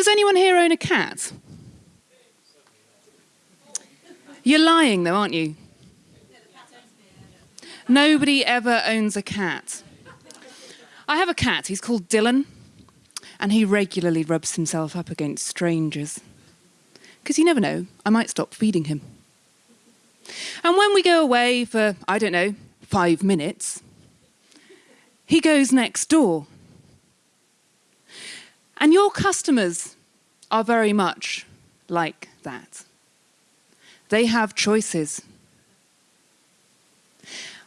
Does anyone here own a cat? You're lying though, aren't you? Nobody ever owns a cat. I have a cat, he's called Dylan, and he regularly rubs himself up against strangers. Because you never know, I might stop feeding him. And when we go away for, I don't know, five minutes, he goes next door. And your customers are very much like that. They have choices.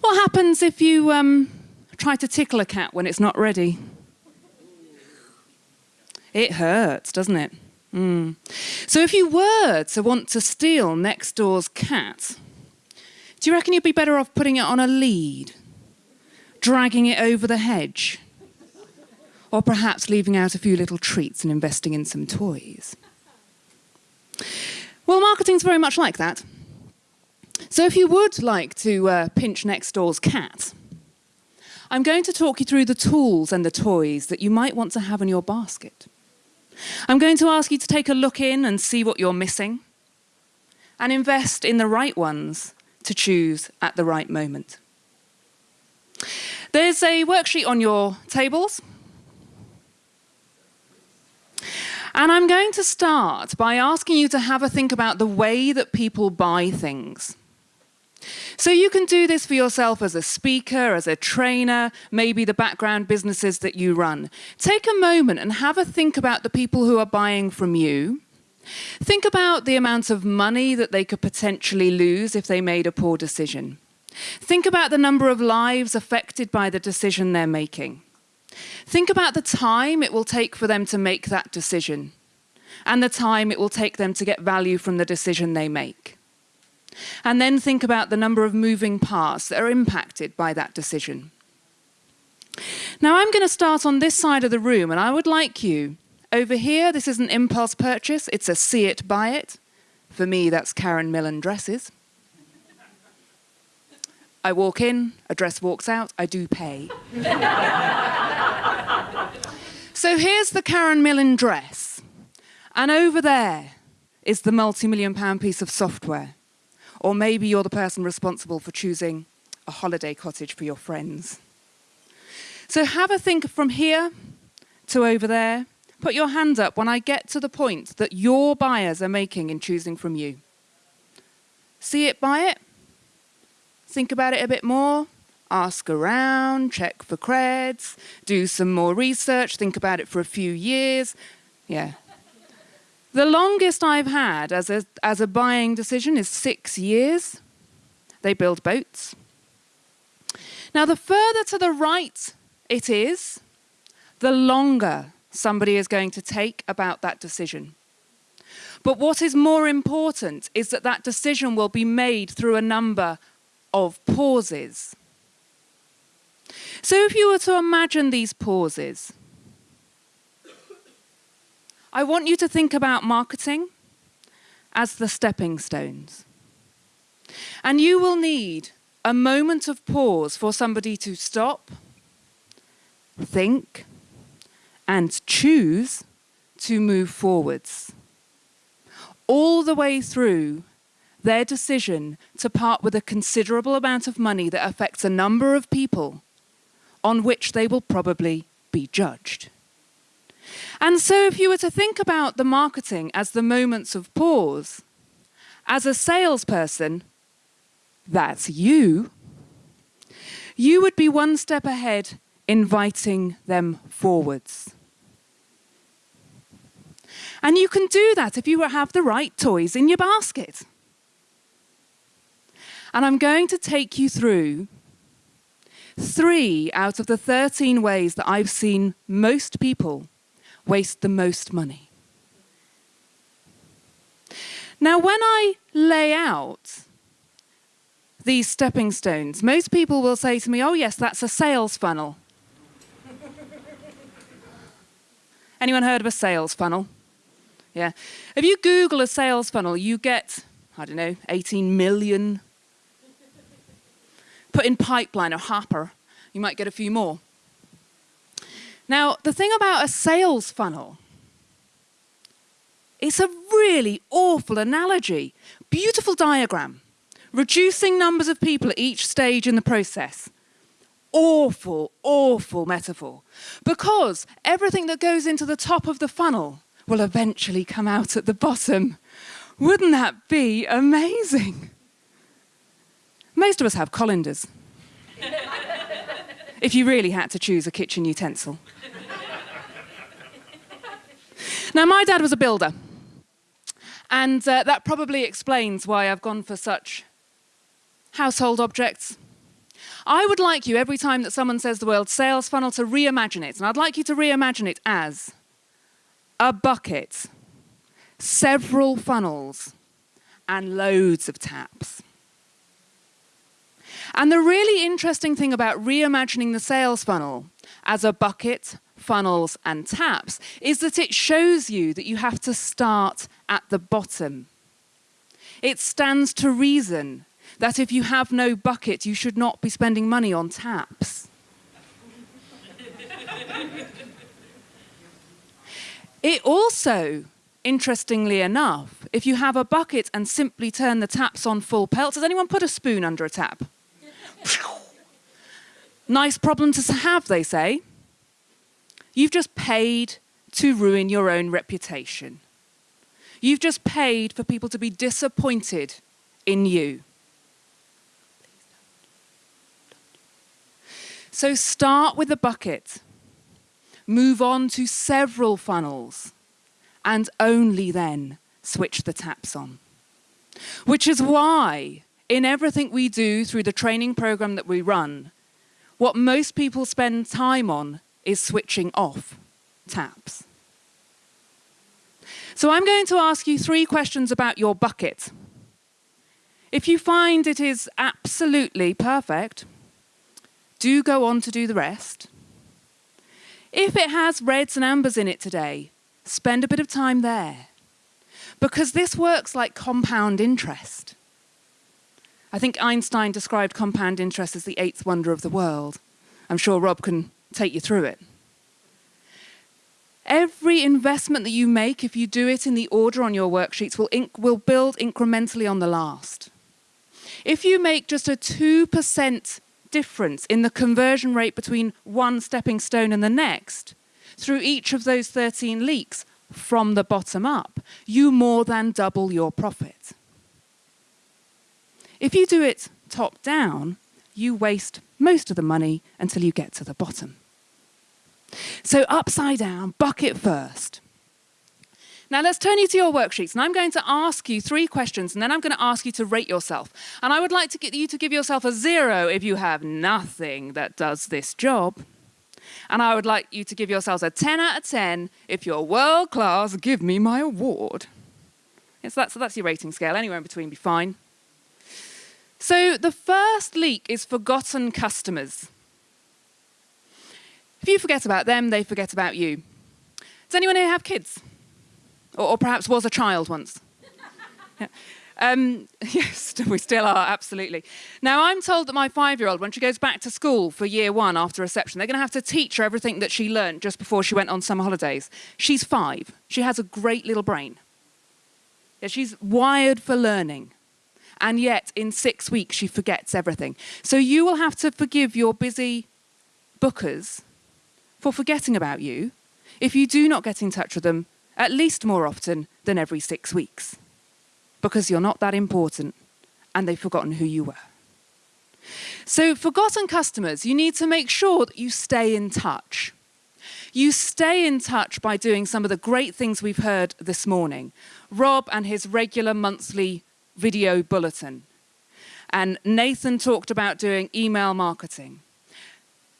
What happens if you um, try to tickle a cat when it's not ready? It hurts, doesn't it? Mm. So if you were to want to steal next door's cat, do you reckon you'd be better off putting it on a lead, dragging it over the hedge, or perhaps leaving out a few little treats and investing in some toys? Well, marketing's very much like that. So if you would like to uh, pinch next door's cat, I'm going to talk you through the tools and the toys that you might want to have in your basket. I'm going to ask you to take a look in and see what you're missing and invest in the right ones to choose at the right moment. There's a worksheet on your tables. And I'm going to start by asking you to have a think about the way that people buy things. So you can do this for yourself as a speaker, as a trainer, maybe the background businesses that you run. Take a moment and have a think about the people who are buying from you. Think about the amount of money that they could potentially lose if they made a poor decision. Think about the number of lives affected by the decision they're making. Think about the time it will take for them to make that decision and the time it will take them to get value from the decision they make. And then think about the number of moving parts that are impacted by that decision. Now I'm going to start on this side of the room and I would like you, over here, this is an impulse purchase, it's a see it, buy it. For me, that's Karen Millen dresses. I walk in, a dress walks out, I do pay. so here's the Karen Millen dress. And over there is the multi-million pound piece of software. Or maybe you're the person responsible for choosing a holiday cottage for your friends. So have a think from here to over there. Put your hand up when I get to the point that your buyers are making in choosing from you. See it, buy it. Think about it a bit more. Ask around, check for creds, do some more research, think about it for a few years. Yeah, the longest I've had as a, as a buying decision is six years. They build boats. Now, the further to the right it is, the longer somebody is going to take about that decision. But what is more important is that that decision will be made through a number of pauses. So if you were to imagine these pauses, I want you to think about marketing as the stepping stones. And you will need a moment of pause for somebody to stop, think, and choose to move forwards. All the way through their decision to part with a considerable amount of money that affects a number of people on which they will probably be judged. And so if you were to think about the marketing as the moments of pause, as a salesperson, that's you, you would be one step ahead inviting them forwards. And you can do that if you have the right toys in your basket. And I'm going to take you through three out of the 13 ways that I've seen most people waste the most money. Now, when I lay out these stepping stones, most people will say to me, oh yes, that's a sales funnel. Anyone heard of a sales funnel? Yeah. If you Google a sales funnel, you get, I don't know, 18 million. Put in pipeline or hopper, you might get a few more. Now, the thing about a sales funnel It's a really awful analogy. Beautiful diagram. Reducing numbers of people at each stage in the process. Awful, awful metaphor. Because everything that goes into the top of the funnel will eventually come out at the bottom. Wouldn't that be amazing? Most of us have colanders. if you really had to choose a kitchen utensil. now, my dad was a builder. And uh, that probably explains why I've gone for such household objects. I would like you, every time that someone says the word sales funnel, to reimagine it. And I'd like you to reimagine it as a bucket, several funnels, and loads of taps. And the really interesting thing about reimagining the sales funnel as a bucket, funnels, and taps is that it shows you that you have to start at the bottom. It stands to reason that if you have no bucket, you should not be spending money on taps. it also, interestingly enough, if you have a bucket and simply turn the taps on full pelt, does anyone put a spoon under a tap? Nice problem to have, they say. You've just paid to ruin your own reputation. You've just paid for people to be disappointed in you. So start with a bucket, move on to several funnels, and only then switch the taps on. Which is why, in everything we do through the training program that we run, what most people spend time on is switching off taps. So I'm going to ask you three questions about your bucket. If you find it is absolutely perfect, do go on to do the rest. If it has reds and ambers in it today, spend a bit of time there. Because this works like compound interest. I think Einstein described compound interest as the eighth wonder of the world. I'm sure Rob can take you through it. Every investment that you make, if you do it in the order on your worksheets, will, will build incrementally on the last. If you make just a 2% difference in the conversion rate between one stepping stone and the next through each of those 13 leaks from the bottom up, you more than double your profit. If you do it top down, you waste most of the money until you get to the bottom. So upside down, bucket first. Now let's turn you to your worksheets and I'm going to ask you three questions and then I'm going to ask you to rate yourself. And I would like to get you to give yourself a zero if you have nothing that does this job. And I would like you to give yourselves a 10 out of 10 if you're world class, give me my award. That's, that's your rating scale, anywhere in between be fine. So the first leak is forgotten customers. If you forget about them, they forget about you. Does anyone here have kids? or, or perhaps was a child once. yeah. Um, yes, we still are, absolutely. Now, I'm told that my five-year-old, when she goes back to school for year one after reception, they're going to have to teach her everything that she learned just before she went on summer holidays. She's five. She has a great little brain. Yeah, she's wired for learning. And yet, in six weeks, she forgets everything. So you will have to forgive your busy bookers for forgetting about you if you do not get in touch with them at least more often than every six weeks, because you're not that important and they've forgotten who you were. So forgotten customers, you need to make sure that you stay in touch. You stay in touch by doing some of the great things we've heard this morning. Rob and his regular monthly video bulletin. And Nathan talked about doing email marketing.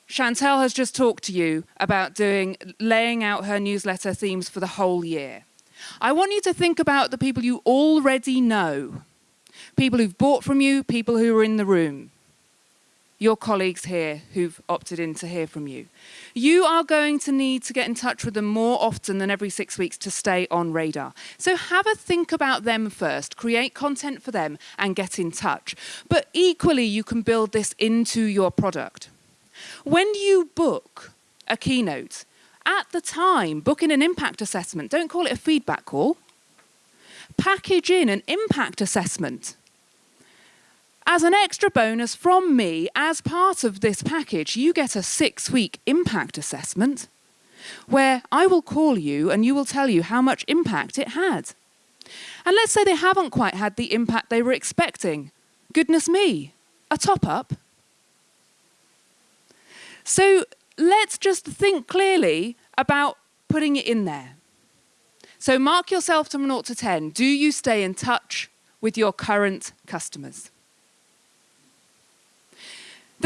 Chantel has just talked to you about doing, laying out her newsletter themes for the whole year. I want you to think about the people you already know, people who've bought from you, people who are in the room, your colleagues here who've opted in to hear from you. You are going to need to get in touch with them more often than every six weeks to stay on radar. So have a think about them first, create content for them and get in touch. But equally, you can build this into your product. When you book a keynote, at the time, book in an impact assessment. Don't call it a feedback call. package in an impact assessment as an extra bonus from me as part of this package. You get a six week impact assessment where I will call you and you will tell you how much impact it had. And let's say they haven't quite had the impact they were expecting. Goodness me, a top up. So let's just think clearly about putting it in there. So mark yourself from 0 to 10. Do you stay in touch with your current customers?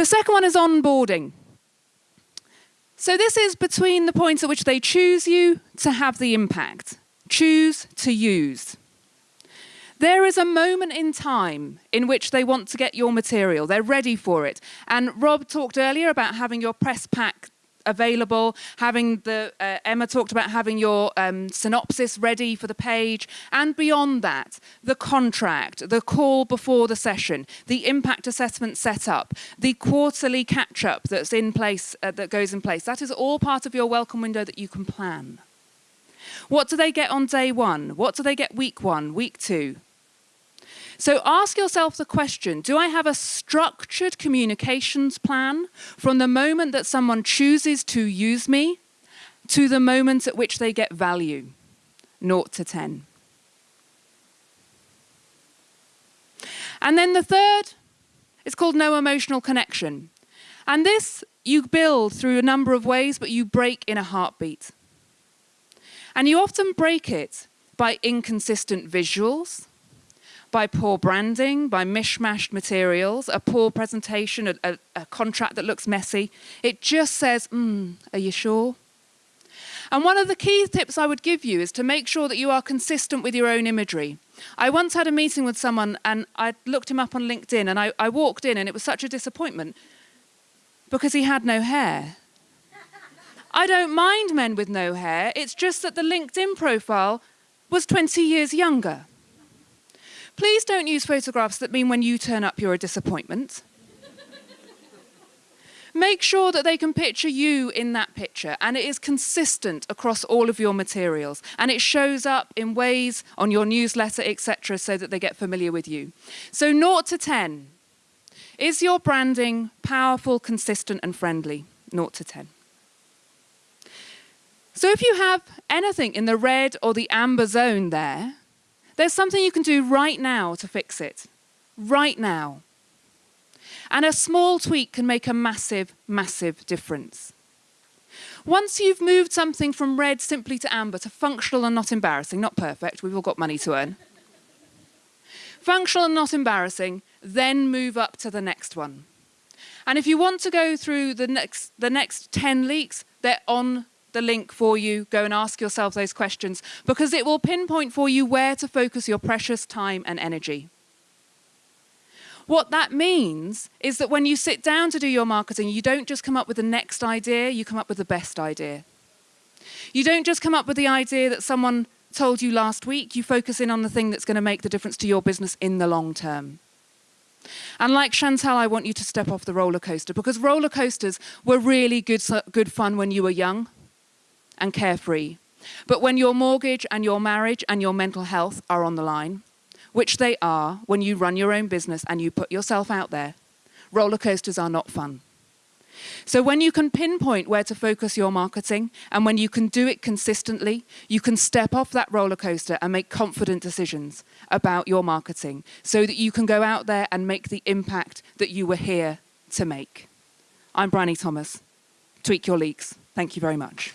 The second one is onboarding. So this is between the points at which they choose you to have the impact, choose to use. There is a moment in time in which they want to get your material. They're ready for it. And Rob talked earlier about having your press pack available, having the, uh, Emma talked about having your um, synopsis ready for the page, and beyond that, the contract, the call before the session, the impact assessment set up, the quarterly catch up that's in place, uh, that goes in place. That is all part of your welcome window that you can plan. What do they get on day one? What do they get week one, week two? So ask yourself the question, do I have a structured communications plan from the moment that someone chooses to use me to the moment at which they get value, 0 to 10. And then the third is called no emotional connection. And this you build through a number of ways, but you break in a heartbeat. And you often break it by inconsistent visuals, by poor branding, by mishmashed materials, a poor presentation, a, a, a contract that looks messy. It just says, mm, are you sure? And one of the key tips I would give you is to make sure that you are consistent with your own imagery. I once had a meeting with someone and I looked him up on LinkedIn and I, I walked in and it was such a disappointment because he had no hair. I don't mind men with no hair, it's just that the LinkedIn profile was 20 years younger. Please don't use photographs that mean when you turn up you're a disappointment. Make sure that they can picture you in that picture and it is consistent across all of your materials and it shows up in ways on your newsletter, etc., so that they get familiar with you. So 0 to 10. Is your branding powerful, consistent and friendly? 0 to 10. So if you have anything in the red or the amber zone there, there's something you can do right now to fix it. Right now. And a small tweak can make a massive, massive difference. Once you've moved something from red simply to amber to functional and not embarrassing, not perfect, we've all got money to earn. functional and not embarrassing, then move up to the next one. And if you want to go through the next, the next 10 leaks, they're on the link for you. Go and ask yourself those questions because it will pinpoint for you where to focus your precious time and energy. What that means is that when you sit down to do your marketing, you don't just come up with the next idea, you come up with the best idea. You don't just come up with the idea that someone told you last week, you focus in on the thing that's going to make the difference to your business in the long term. And like Chantal, I want you to step off the roller coaster because roller coasters were really good, good fun when you were young and carefree. But when your mortgage and your marriage and your mental health are on the line, which they are when you run your own business and you put yourself out there, roller coasters are not fun. So when you can pinpoint where to focus your marketing and when you can do it consistently, you can step off that roller coaster and make confident decisions about your marketing so that you can go out there and make the impact that you were here to make. I'm Bryony Thomas. Tweak your leaks. Thank you very much.